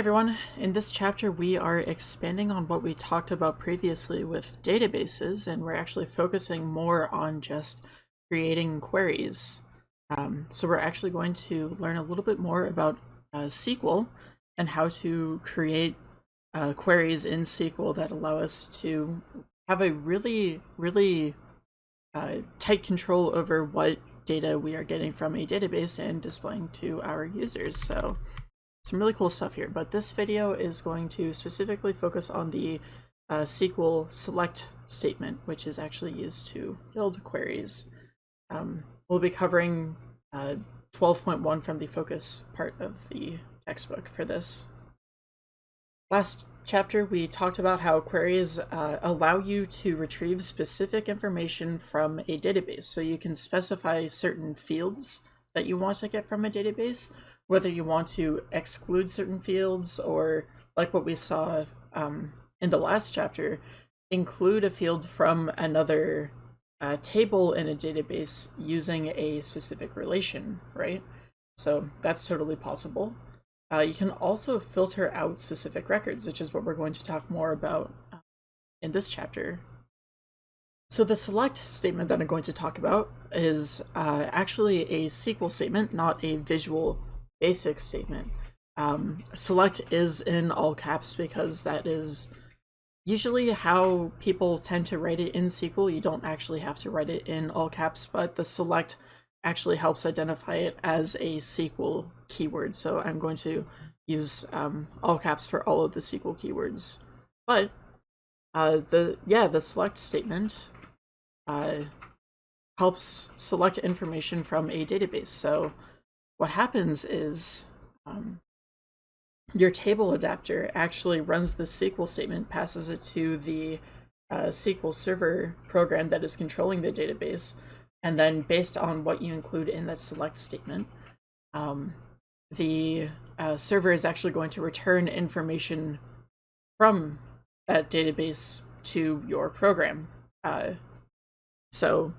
everyone, in this chapter we are expanding on what we talked about previously with databases and we're actually focusing more on just creating queries. Um, so we're actually going to learn a little bit more about uh, SQL and how to create uh, queries in SQL that allow us to have a really, really uh, tight control over what data we are getting from a database and displaying to our users. So some really cool stuff here, but this video is going to specifically focus on the uh, SQL select statement, which is actually used to build queries. Um, we'll be covering 12.1 uh, from the focus part of the textbook for this. Last chapter, we talked about how queries uh, allow you to retrieve specific information from a database. So you can specify certain fields that you want to get from a database, whether you want to exclude certain fields or like what we saw um, in the last chapter, include a field from another uh, table in a database using a specific relation, right? So that's totally possible. Uh, you can also filter out specific records, which is what we're going to talk more about uh, in this chapter. So the select statement that I'm going to talk about is uh, actually a SQL statement, not a visual basic statement. Um, select is in all caps because that is usually how people tend to write it in SQL. You don't actually have to write it in all caps, but the select actually helps identify it as a SQL keyword. So I'm going to use um, all caps for all of the SQL keywords. But uh, the yeah, the select statement uh, helps select information from a database. So what happens is um, your table adapter actually runs the SQL statement, passes it to the uh, SQL Server program that is controlling the database, and then based on what you include in that select statement, um, the uh, server is actually going to return information from that database to your program. Uh, so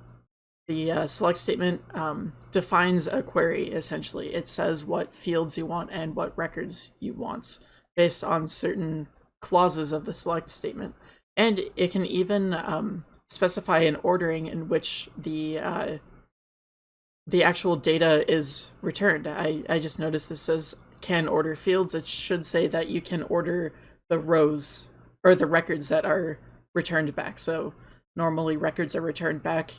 the uh, select statement um, defines a query, essentially. It says what fields you want and what records you want based on certain clauses of the select statement. And it can even um, specify an ordering in which the uh, the actual data is returned. I, I just noticed this says can order fields. It should say that you can order the rows or the records that are returned back. So normally records are returned back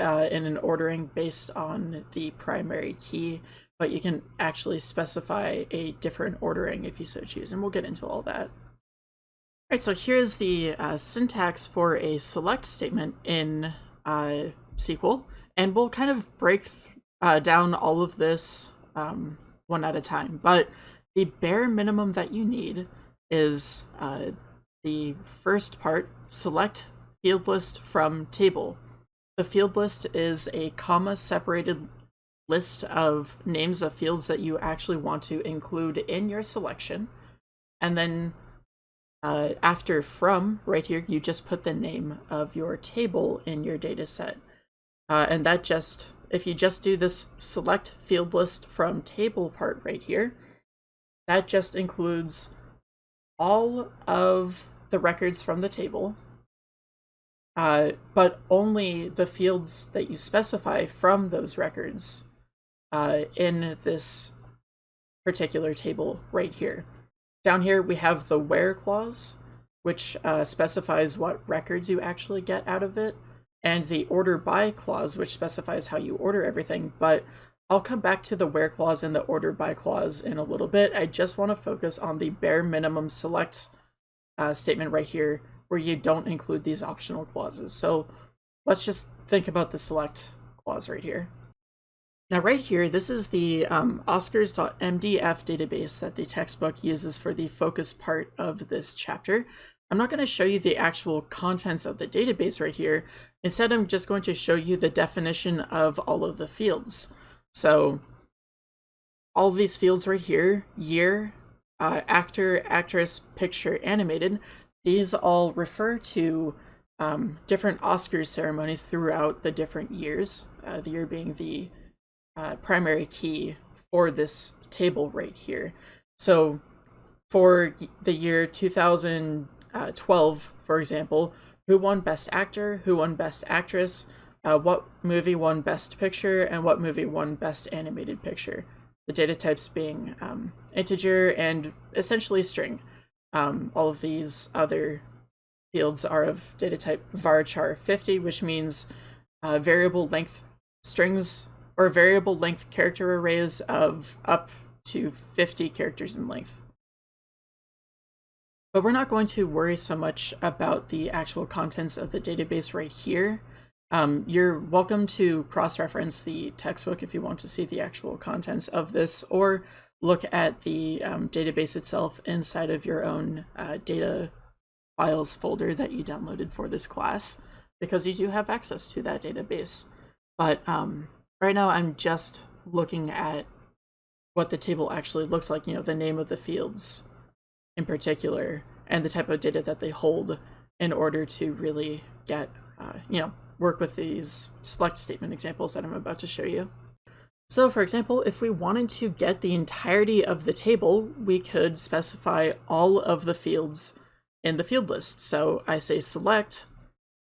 uh, in an ordering based on the primary key, but you can actually specify a different ordering if you so choose, and we'll get into all that. All right, so here's the uh, syntax for a select statement in uh, SQL, and we'll kind of break uh, down all of this um, one at a time. But the bare minimum that you need is uh, the first part, select field list from table. The field list is a comma separated list of names of fields that you actually want to include in your selection. And then uh, after from right here, you just put the name of your table in your data set. Uh, and that just, if you just do this select field list from table part right here, that just includes all of the records from the table uh, but only the fields that you specify from those records uh, in this particular table right here. Down here we have the where clause, which uh, specifies what records you actually get out of it, and the order by clause, which specifies how you order everything, but I'll come back to the where clause and the order by clause in a little bit. I just want to focus on the bare minimum select uh, statement right here, where you don't include these optional clauses. So let's just think about the select clause right here. Now right here, this is the um, oscars.mdf database that the textbook uses for the focus part of this chapter. I'm not going to show you the actual contents of the database right here. Instead, I'm just going to show you the definition of all of the fields. So all of these fields right here, year, uh, actor, actress, picture, animated, these all refer to um, different Oscars ceremonies throughout the different years, uh, the year being the uh, primary key for this table right here. So for the year 2012, for example, who won Best Actor, who won Best Actress, uh, what movie won Best Picture, and what movie won Best Animated Picture. The data types being um, integer and essentially string. Um, all of these other fields are of data type varchar 50, which means uh, variable length strings or variable length character arrays of up to 50 characters in length. But we're not going to worry so much about the actual contents of the database right here. Um, you're welcome to cross-reference the textbook if you want to see the actual contents of this, or look at the um, database itself inside of your own uh, data files folder that you downloaded for this class, because you do have access to that database. But um, right now I'm just looking at what the table actually looks like, you know, the name of the fields in particular, and the type of data that they hold in order to really get, uh, you know, work with these select statement examples that I'm about to show you. So for example, if we wanted to get the entirety of the table, we could specify all of the fields in the field list. So I say select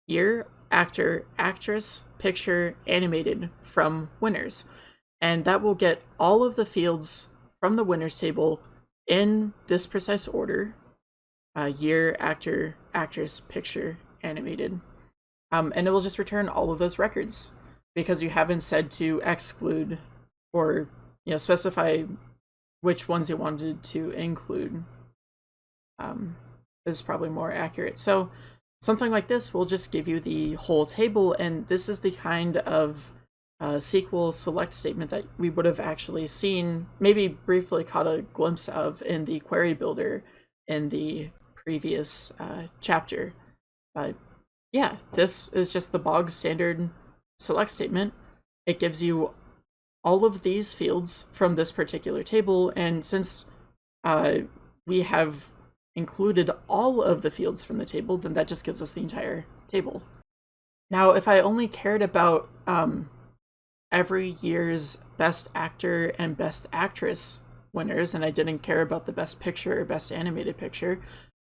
year, actor, actress, picture, animated from winners. And that will get all of the fields from the winners table in this precise order. Uh, year, actor, actress, picture, animated. Um, and it will just return all of those records because you haven't said to exclude or you know specify which ones you wanted to include um, is probably more accurate. So something like this will just give you the whole table, and this is the kind of uh, SQL select statement that we would have actually seen, maybe briefly caught a glimpse of in the query builder in the previous uh, chapter. But yeah, this is just the bog standard select statement. It gives you all of these fields from this particular table, and since uh, we have included all of the fields from the table, then that just gives us the entire table. Now, if I only cared about um, every year's Best Actor and Best Actress winners, and I didn't care about the Best Picture or Best Animated Picture,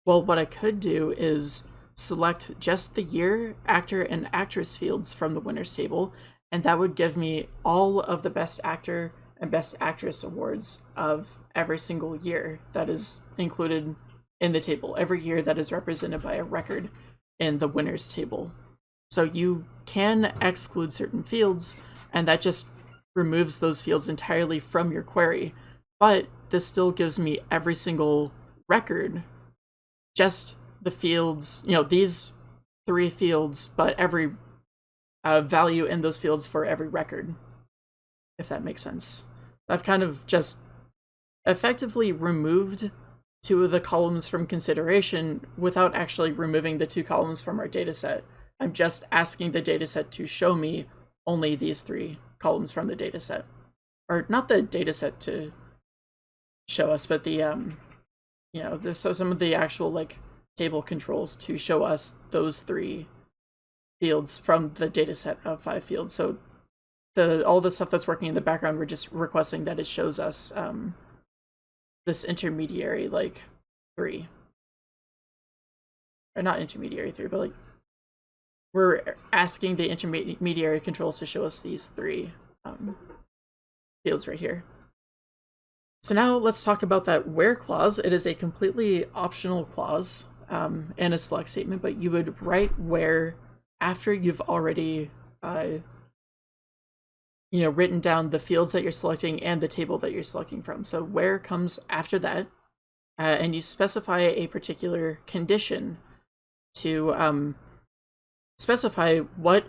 well, what I could do is select just the year, actor, and actress fields from the winners table, and that would give me all of the Best Actor and Best Actress awards of every single year that is included in the table, every year that is represented by a record in the winners table. So you can exclude certain fields, and that just removes those fields entirely from your query. But this still gives me every single record, just the fields, you know, these three fields, but every uh, value in those fields for every record, if that makes sense. I've kind of just effectively removed two of the columns from consideration without actually removing the two columns from our dataset. I'm just asking the dataset to show me only these three columns from the dataset. Or not the dataset to show us, but the, um, you know, this, so some of the actual, like, table controls to show us those three fields from the data set of five fields. So the all the stuff that's working in the background, we're just requesting that it shows us um, this intermediary like three. Or not intermediary three, but like we're asking the intermediary controls to show us these three um, fields right here. So now let's talk about that where clause. It is a completely optional clause um, and a select statement, but you would write where after you've already, uh, you know, written down the fields that you're selecting and the table that you're selecting from. So where comes after that, uh, and you specify a particular condition to um, specify what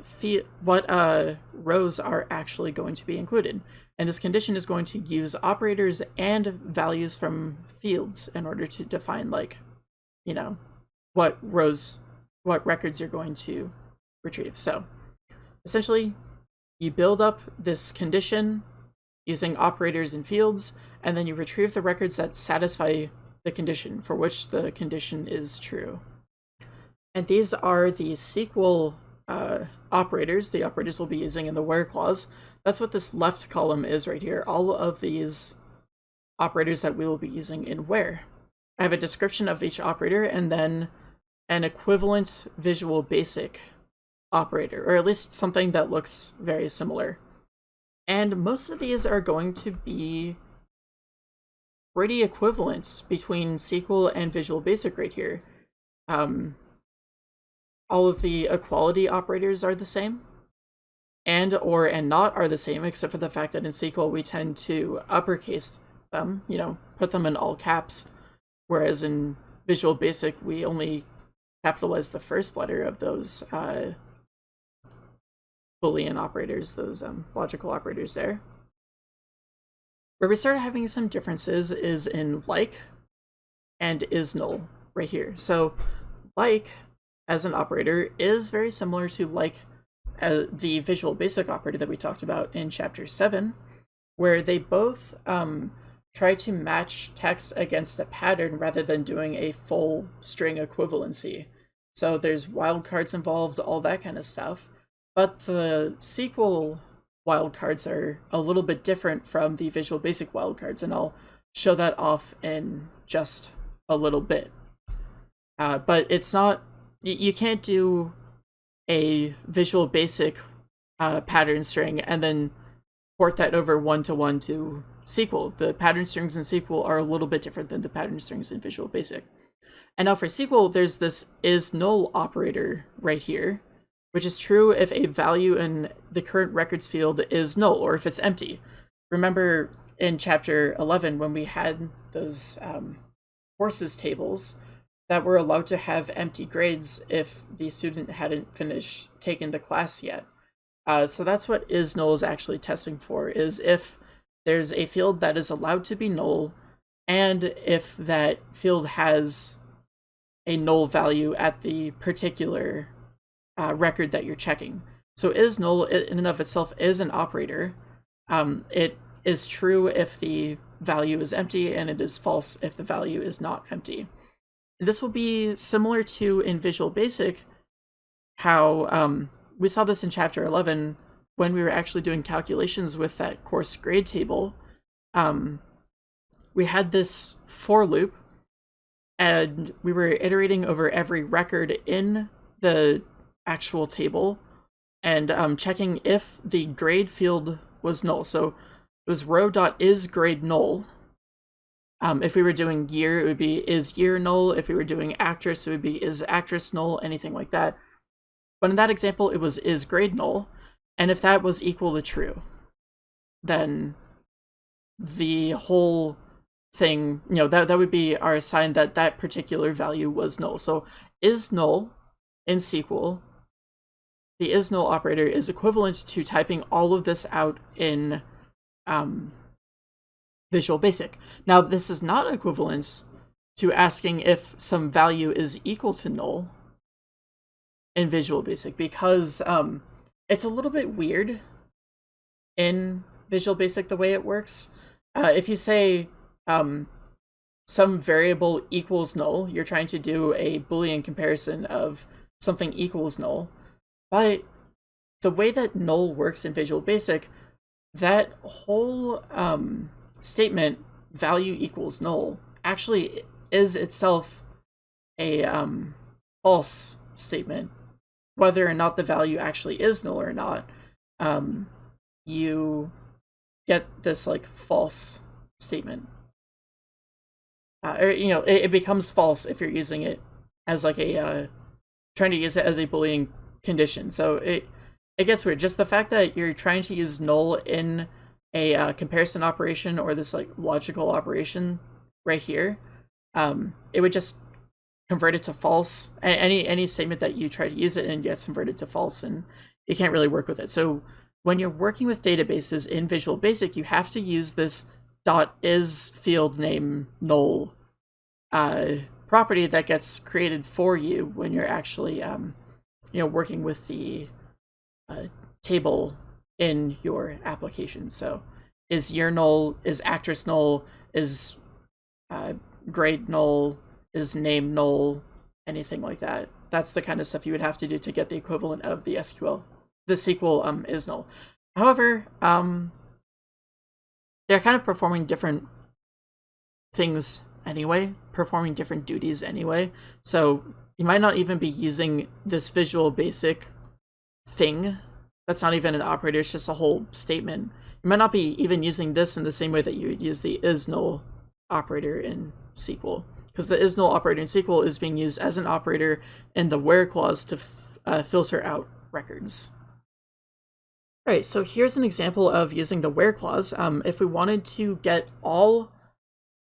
what uh, rows are actually going to be included. And this condition is going to use operators and values from fields in order to define like, you know, what rows, what records you're going to retrieve. So essentially, you build up this condition using operators and fields, and then you retrieve the records that satisfy the condition for which the condition is true. And these are the SQL uh, operators, the operators we'll be using in the where clause. That's what this left column is right here, all of these operators that we will be using in where. I have a description of each operator and then an equivalent visual basic operator, or at least something that looks very similar. And most of these are going to be pretty equivalent between SQL and Visual Basic right here. Um, all of the equality operators are the same, and or and not are the same, except for the fact that in SQL we tend to uppercase them, you know, put them in all caps, whereas in Visual Basic we only capitalize the first letter of those uh, Boolean operators, those um, logical operators there. Where we start having some differences is in like and is null right here. So like as an operator is very similar to like uh, the visual basic operator that we talked about in chapter 7, where they both um, try to match text against a pattern rather than doing a full string equivalency. So there's wildcards involved, all that kind of stuff. But the SQL wildcards are a little bit different from the Visual Basic wildcards, and I'll show that off in just a little bit. Uh, but it's not, you can't do a Visual Basic uh, pattern string and then port that over one-to-one -one to SQL. The pattern strings in SQL are a little bit different than the pattern strings in Visual Basic. And now for SQL, there's this is null operator right here, which is true if a value in the current records field is null or if it's empty. Remember in chapter 11 when we had those um, courses tables that were allowed to have empty grades if the student hadn't finished taking the class yet. Uh, so that's what is null is actually testing for, is if there's a field that is allowed to be null and if that field has a null value at the particular uh, record that you're checking. So is null in and of itself is an operator. Um, it is true if the value is empty and it is false if the value is not empty. This will be similar to in Visual Basic how um, we saw this in chapter 11 when we were actually doing calculations with that course grade table. Um, we had this for loop and we were iterating over every record in the actual table and um, checking if the grade field was null. So it was row dot is grade null. Um, if we were doing year, it would be is year null. If we were doing actress, it would be is actress null, anything like that. But in that example, it was is grade null. And if that was equal to true, then the whole thing, you know, that, that would be our sign that that particular value was null. So is null in SQL the is null operator is equivalent to typing all of this out in um, Visual Basic. Now, this is not equivalent to asking if some value is equal to null in Visual Basic because um, it's a little bit weird in Visual Basic the way it works. Uh, if you say um, some variable equals null, you're trying to do a Boolean comparison of something equals null, but the way that null works in Visual Basic, that whole um, statement, value equals null, actually is itself a um, false statement. Whether or not the value actually is null or not, um, you get this like false statement. Uh, or, you know, it, it, becomes false if you're using it as like a, uh, trying to use it as a Boolean condition. So it it gets weird. Just the fact that you're trying to use null in a uh, comparison operation or this like logical operation right here, um, it would just convert it to false. Any any statement that you try to use it and gets converted to false, and you can't really work with it. So when you're working with databases in Visual Basic, you have to use this dot is field name null uh, property that gets created for you when you're actually um, you know, working with the uh, table in your application. So is year null, is actress null, is uh, grade null, is name null, anything like that. That's the kind of stuff you would have to do to get the equivalent of the SQL. The SQL um, is null. However, um, they're kind of performing different things anyway, performing different duties anyway. So you might not even be using this visual basic thing. That's not even an operator, it's just a whole statement. You might not be even using this in the same way that you would use the is null operator in SQL. Because the is null operator in SQL is being used as an operator in the where clause to uh, filter out records. All right, so here's an example of using the where clause. Um, if we wanted to get all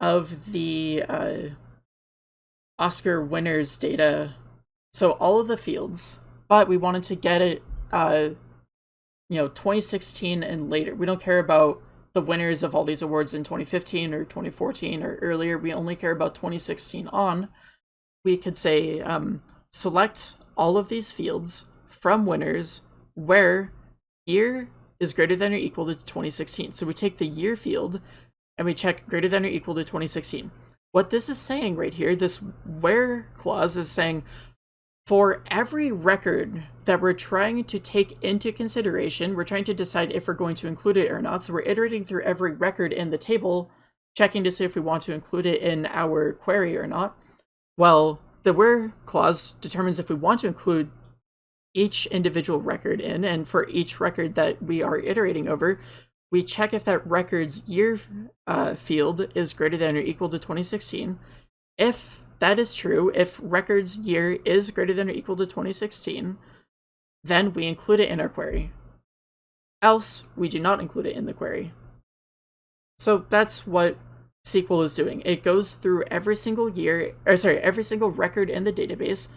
of the uh, Oscar winners data, so all of the fields, but we wanted to get it, uh, you know, 2016 and later. We don't care about the winners of all these awards in 2015 or 2014 or earlier. We only care about 2016 on. We could say um, select all of these fields from winners where year is greater than or equal to 2016. So we take the year field and we check greater than or equal to 2016. What this is saying right here, this where clause is saying for every record that we're trying to take into consideration, we're trying to decide if we're going to include it or not. So we're iterating through every record in the table, checking to see if we want to include it in our query or not. Well, the where clause determines if we want to include each individual record in, and for each record that we are iterating over, we check if that record's year uh, field is greater than or equal to 2016. If that is true, if record's year is greater than or equal to 2016, then we include it in our query. Else, we do not include it in the query. So that's what SQL is doing. It goes through every single year, or sorry, every single record in the database.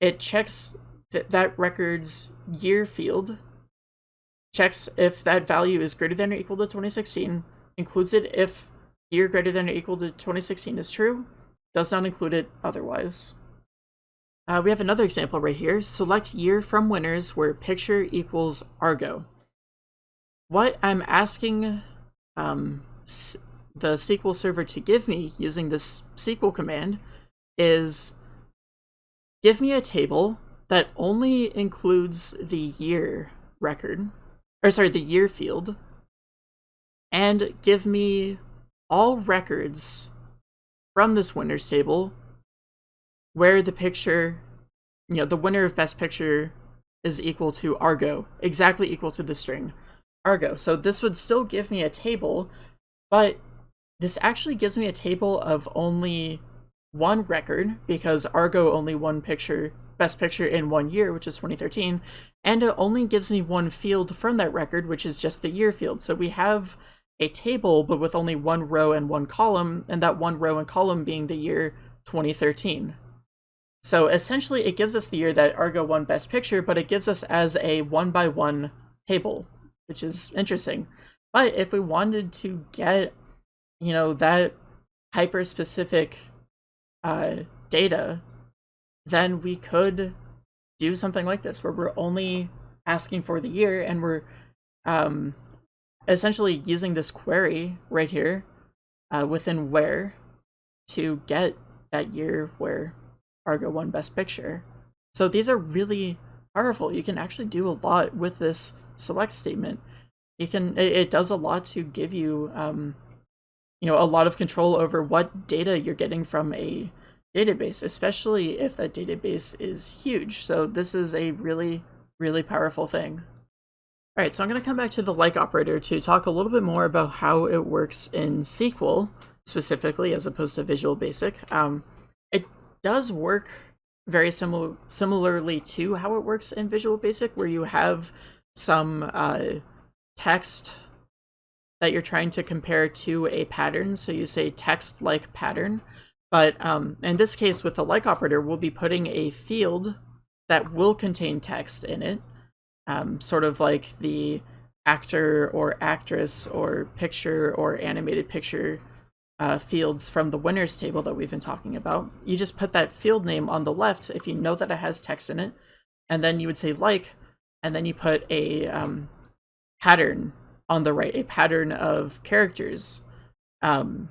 It checks that that record's year field, checks if that value is greater than or equal to 2016, includes it if year greater than or equal to 2016 is true, does not include it otherwise. Uh, we have another example right here. Select year from winners where picture equals Argo. What I'm asking um, the SQL server to give me using this SQL command is give me a table that only includes the year record, or sorry, the year field, and give me all records from this winners table where the picture, you know, the winner of best picture is equal to Argo, exactly equal to the string Argo. So this would still give me a table, but this actually gives me a table of only one record because Argo only won picture Best Picture in one year, which is 2013, and it only gives me one field from that record, which is just the year field. So we have a table, but with only one row and one column, and that one row and column being the year 2013. So essentially, it gives us the year that Argo won Best Picture, but it gives us as a one by one table, which is interesting. But if we wanted to get, you know, that hyper specific uh, data then we could do something like this where we're only asking for the year and we're um, essentially using this query right here uh, within where to get that year where Argo won Best Picture. So these are really powerful. You can actually do a lot with this select statement. You can it, it does a lot to give you um, you know a lot of control over what data you're getting from a database, especially if that database is huge. So this is a really, really powerful thing. All right, so I'm going to come back to the like operator to talk a little bit more about how it works in SQL specifically as opposed to Visual Basic. Um, it does work very similar similarly to how it works in Visual Basic, where you have some uh, text that you're trying to compare to a pattern. So you say text like pattern. But um, in this case, with the like operator, we'll be putting a field that will contain text in it, um, sort of like the actor or actress or picture or animated picture uh, fields from the winners table that we've been talking about. You just put that field name on the left if you know that it has text in it, and then you would say like, and then you put a um, pattern on the right, a pattern of characters. Um,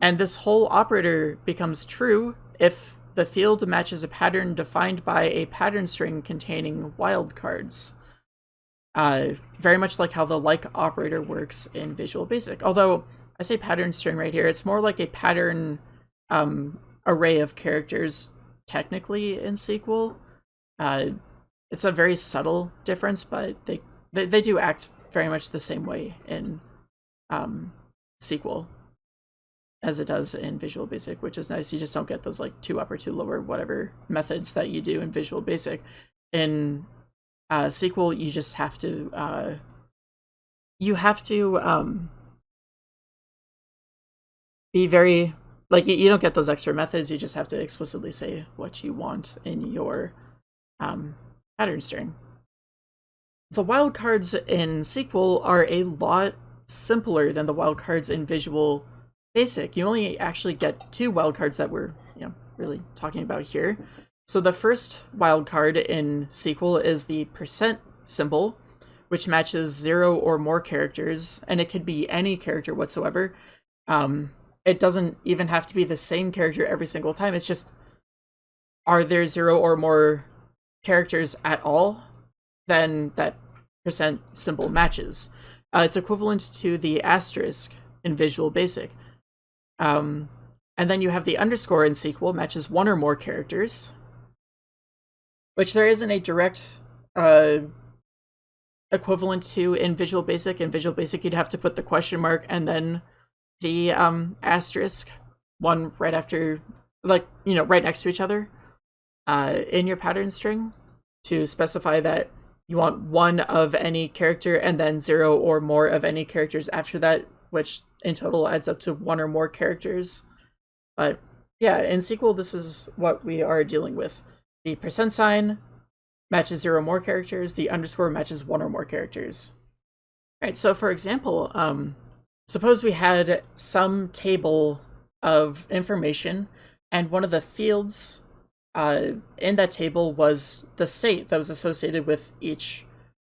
and this whole operator becomes true if the field matches a pattern defined by a pattern string containing wildcards. Uh, very much like how the like operator works in Visual Basic. Although I say pattern string right here. It's more like a pattern um, array of characters technically in SQL. Uh, it's a very subtle difference, but they, they, they do act very much the same way in um, SQL as it does in Visual Basic, which is nice. You just don't get those like ToUpper, two lower, whatever methods that you do in Visual Basic. In uh, SQL, you just have to uh, you have to um, be very like you, you don't get those extra methods. You just have to explicitly say what you want in your um, pattern string. The wildcards in SQL are a lot simpler than the wildcards in Visual Basic. You only actually get two wildcards that we're you know really talking about here. So the first wildcard in SQL is the percent symbol, which matches zero or more characters, and it could be any character whatsoever. Um, it doesn't even have to be the same character every single time. It's just, are there zero or more characters at all? Then that percent symbol matches. Uh, it's equivalent to the asterisk in Visual Basic. Um, and then you have the underscore in SQL matches one or more characters, which there isn't a direct uh, equivalent to in Visual Basic. In Visual Basic, you'd have to put the question mark and then the um, asterisk, one right after, like, you know, right next to each other uh, in your pattern string to specify that you want one of any character and then zero or more of any characters after that, which in total adds up to one or more characters. But yeah, in SQL, this is what we are dealing with. The percent sign matches zero or more characters, the underscore matches one or more characters. All right, so for example, um, suppose we had some table of information and one of the fields uh, in that table was the state that was associated with each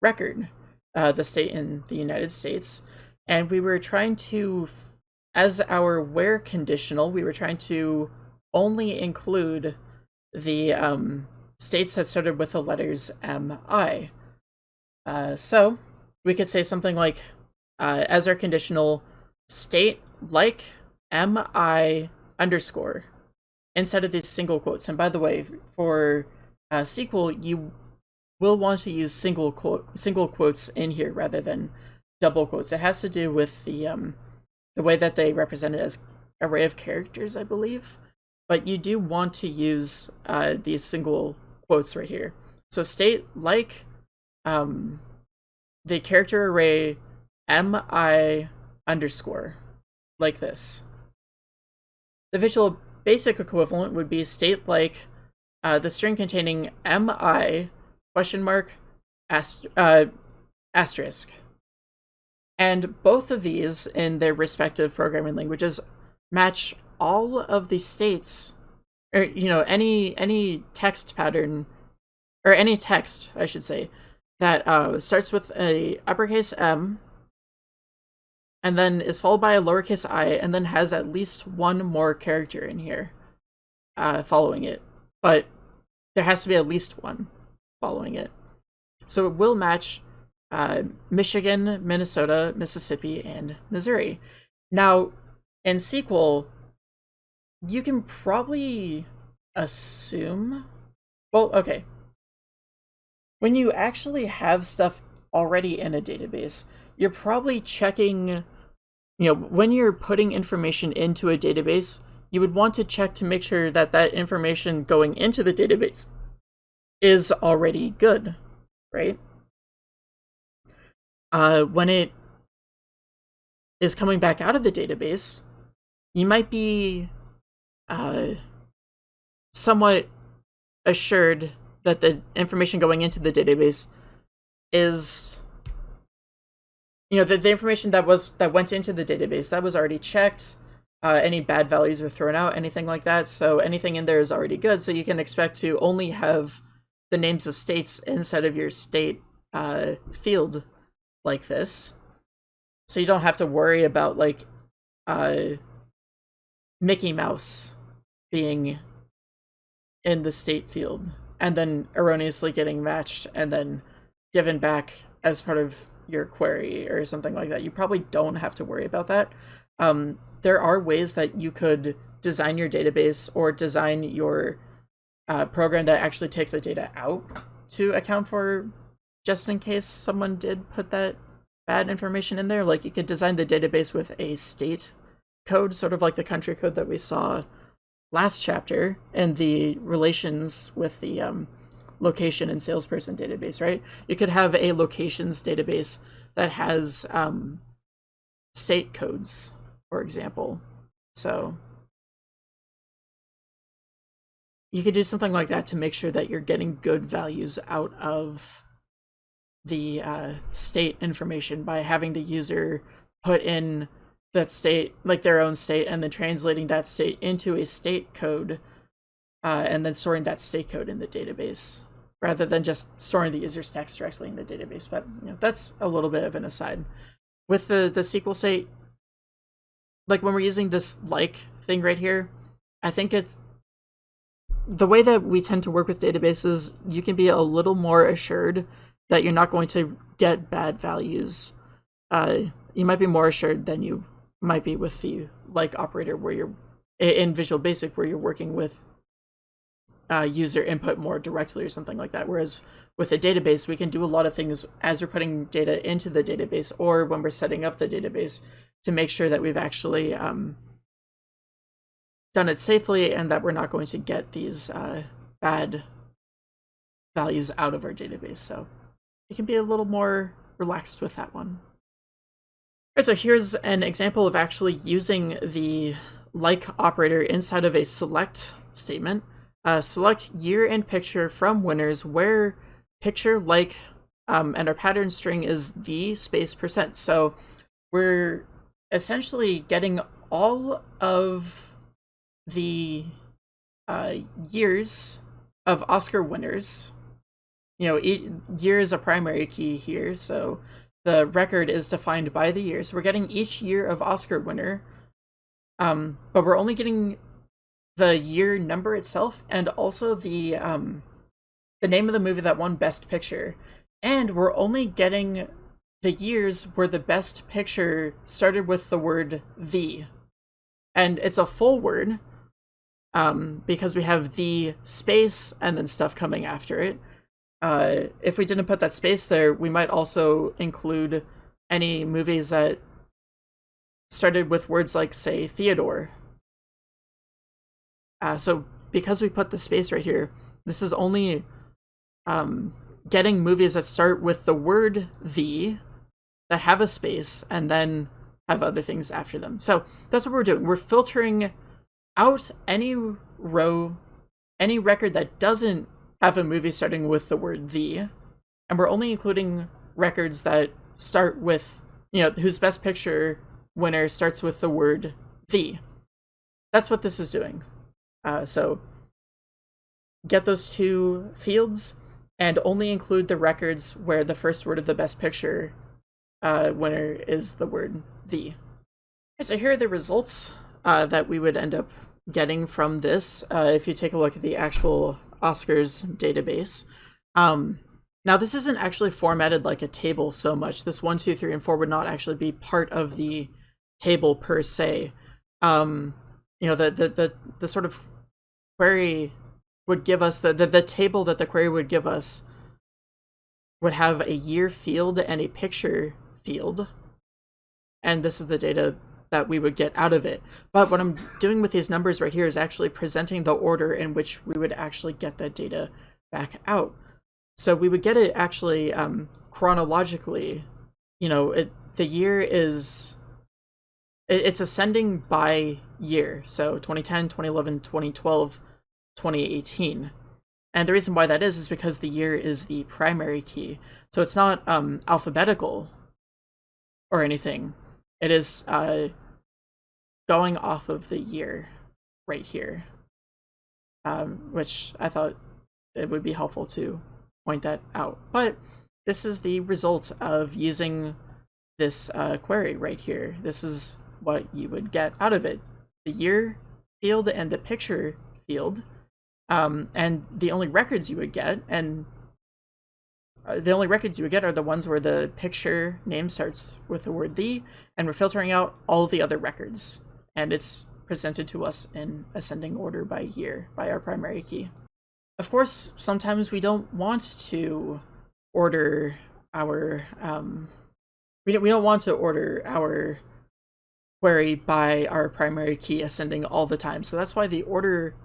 record, uh, the state in the United States. And we were trying to, as our where conditional, we were trying to only include the um, states that started with the letters MI. Uh, so we could say something like, uh, as our conditional state like MI underscore instead of these single quotes. And by the way, for uh, SQL, you will want to use single quote single quotes in here rather than double quotes. It has to do with the um the way that they represent it as array of characters, I believe. But you do want to use uh, these single quotes right here. So state like um, the character array mi underscore like this. The visual basic equivalent would be state like uh, the string containing mi question mark uh, asterisk. And both of these in their respective programming languages match all of the states or you know any any text pattern or any text I should say that uh, starts with a uppercase M and then is followed by a lowercase i, and then has at least one more character in here uh, following it. But there has to be at least one following it. So it will match uh, Michigan, Minnesota, Mississippi, and Missouri. Now, in SQL, you can probably assume. Well, okay. When you actually have stuff already in a database, you're probably checking you know, when you're putting information into a database, you would want to check to make sure that that information going into the database is already good, right? Uh, when it is coming back out of the database, you might be uh, somewhat assured that the information going into the database is you know, the, the information that was that went into the database that was already checked. Uh, any bad values were thrown out, anything like that. So anything in there is already good. So you can expect to only have the names of states inside of your state uh, field like this. So you don't have to worry about like uh, Mickey Mouse being in the state field and then erroneously getting matched and then given back as part of your query or something like that. You probably don't have to worry about that. um, there are ways that you could design your database or design your uh, program that actually takes the data out to account for just in case someone did put that bad information in there. Like you could design the database with a state code, sort of like the country code that we saw last chapter, and the relations with the um, location and salesperson database, right? You could have a locations database that has um, state codes, for example. So you could do something like that to make sure that you're getting good values out of the uh, state information by having the user put in that state, like their own state, and then translating that state into a state code, uh, and then storing that state code in the database, rather than just storing the user's text directly in the database. But you know, that's a little bit of an aside. With the the SQL state, like when we're using this like thing right here, I think it's the way that we tend to work with databases. You can be a little more assured that you're not going to get bad values. Uh, you might be more assured than you might be with the like operator where you're in Visual Basic where you're working with uh, user input more directly or something like that. Whereas with a database, we can do a lot of things as we're putting data into the database or when we're setting up the database to make sure that we've actually um, done it safely and that we're not going to get these uh, bad values out of our database. So you can be a little more relaxed with that one. Alright, so here's an example of actually using the like operator inside of a select statement. Uh, select year and picture from winners where picture like um, and our pattern string is the space percent. So we're essentially getting all of the uh, years of Oscar winners you know, year is a primary key here, so the record is defined by the year. So we're getting each year of Oscar winner, um, but we're only getting the year number itself and also the um, the name of the movie that won Best Picture. And we're only getting the years where the Best Picture started with the word the. And it's a full word um, because we have the space and then stuff coming after it uh, if we didn't put that space there, we might also include any movies that started with words like, say, Theodore. Uh, so because we put the space right here, this is only um, getting movies that start with the word the, that have a space, and then have other things after them. So that's what we're doing. We're filtering out any row, any record that doesn't have a movie starting with the word the, and we're only including records that start with, you know, whose best picture winner starts with the word the. That's what this is doing. Uh, so get those two fields and only include the records where the first word of the best picture uh, winner is the word the. So here are the results uh, that we would end up getting from this. Uh, if you take a look at the actual Oscars database. Um, now, this isn't actually formatted like a table so much. This one, two, three, and four would not actually be part of the table per se. Um, you know, the, the, the, the sort of query would give us, the, the, the table that the query would give us would have a year field and a picture field. And this is the data that we would get out of it. But what I'm doing with these numbers right here is actually presenting the order in which we would actually get that data back out. So we would get it actually um, chronologically. You know, it, the year is it, it's ascending by year. So 2010, 2011, 2012, 2018. And the reason why that is is because the year is the primary key. So it's not um, alphabetical or anything. It is uh, going off of the year right here, um, which I thought it would be helpful to point that out. But this is the result of using this uh, query right here. This is what you would get out of it. The year field and the picture field, um, and the only records you would get, and uh, the only records you would get are the ones where the picture name starts with the word the, and we're filtering out all the other records. And it's presented to us in ascending order by year by our primary key. Of course, sometimes we don't want to order our, um, we don't, we don't want to order our query by our primary key ascending all the time. So that's why the order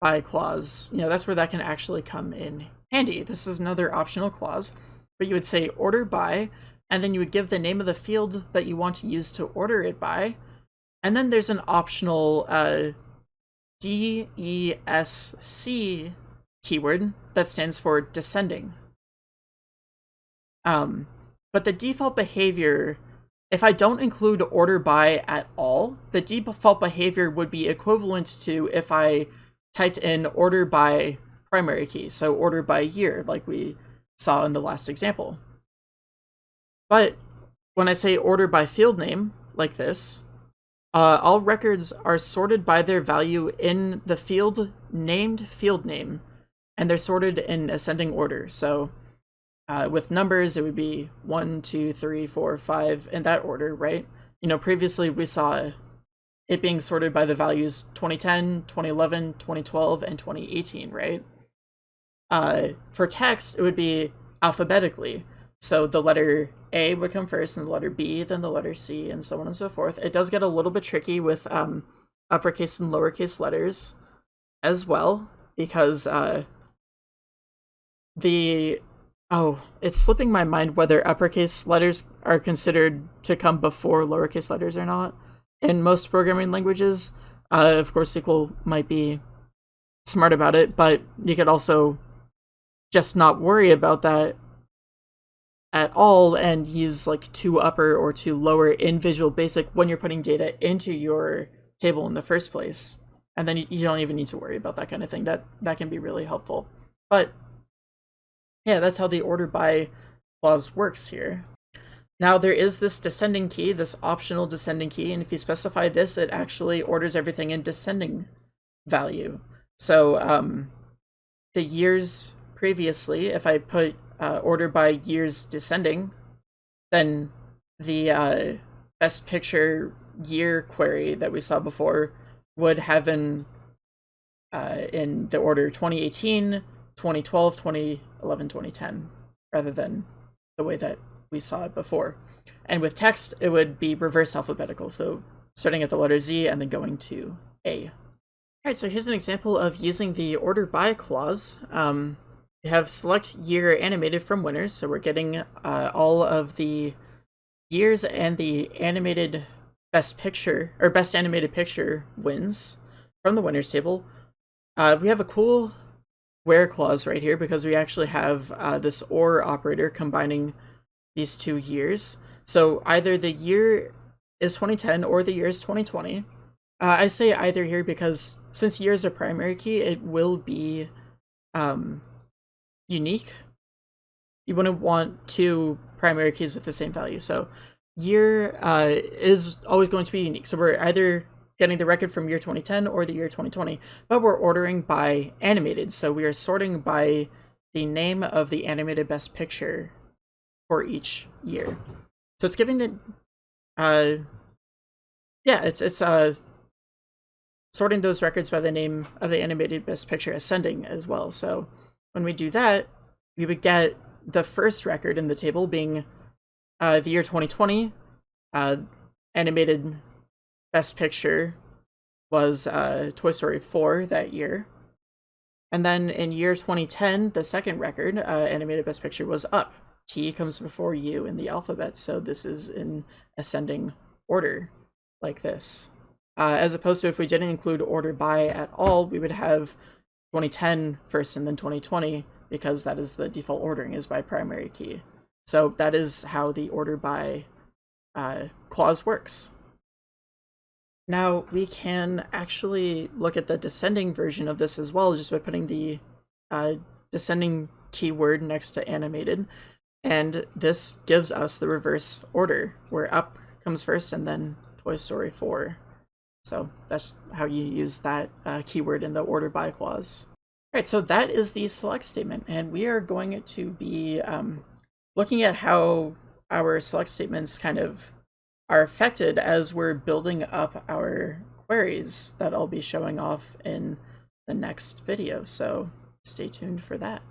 by clause, you know, that's where that can actually come in handy. This is another optional clause, but you would say order by, and then you would give the name of the field that you want to use to order it by, and then there's an optional uh, DESC keyword that stands for descending. Um, but the default behavior, if I don't include order by at all, the default behavior would be equivalent to if I typed in order by primary key, so order by year, like we saw in the last example. But when I say order by field name, like this, uh, all records are sorted by their value in the field named field name, and they're sorted in ascending order. So uh, with numbers, it would be 1, 2, 3, 4, 5, in that order, right? You know, previously we saw it being sorted by the values 2010, 2011, 2012, and 2018, right? Uh, for text, it would be alphabetically. So the letter A would come first, and the letter B, then the letter C, and so on and so forth. It does get a little bit tricky with um, uppercase and lowercase letters as well, because uh, the oh, it's slipping my mind whether uppercase letters are considered to come before lowercase letters or not. In most programming languages, uh, of course, SQL might be smart about it, but you could also just not worry about that at all and use like ToUpper or ToLower in Visual Basic when you're putting data into your table in the first place. And then you, you don't even need to worry about that kind of thing. That that can be really helpful. But yeah, that's how the order by clause works here. Now there is this descending key, this optional descending key, and if you specify this, it actually orders everything in descending value. So um, the years previously, if I put uh, order by years descending, then the uh, best picture year query that we saw before would have been uh, in the order 2018, 2012, 2011, 2010, rather than the way that we saw it before. And with text, it would be reverse alphabetical, so starting at the letter Z and then going to A. Alright, so here's an example of using the order by clause. Um, we have select year animated from winners, so we're getting uh, all of the years and the animated best picture, or best animated picture wins from the winners table. Uh, we have a cool where clause right here because we actually have uh, this OR operator combining these two years. So either the year is 2010 or the year is 2020. Uh, I say either here because since year is a primary key, it will be um, unique. You wouldn't want two primary keys with the same value. So year uh, is always going to be unique. So we're either getting the record from year 2010 or the year 2020, but we're ordering by animated. So we are sorting by the name of the animated best picture for each year. So it's giving the, uh, yeah, it's, it's, uh, sorting those records by the name of the animated best picture ascending as well. So when we do that, we would get the first record in the table being uh, the year 2020. Uh, animated Best Picture was uh, Toy Story 4 that year. And then in year 2010, the second record, uh, animated Best Picture, was Up. T comes before U in the alphabet, so this is in ascending order, like this. Uh, as opposed to if we didn't include order by at all, we would have 2010 first and then 2020 because that is the default ordering is by primary key. So that is how the order by uh, clause works. Now we can actually look at the descending version of this as well just by putting the uh, descending keyword next to animated. And this gives us the reverse order where up comes first and then Toy Story 4. So that's how you use that uh, keyword in the order by clause. All right, so that is the select statement, and we are going to be um, looking at how our select statements kind of are affected as we're building up our queries that I'll be showing off in the next video. So stay tuned for that.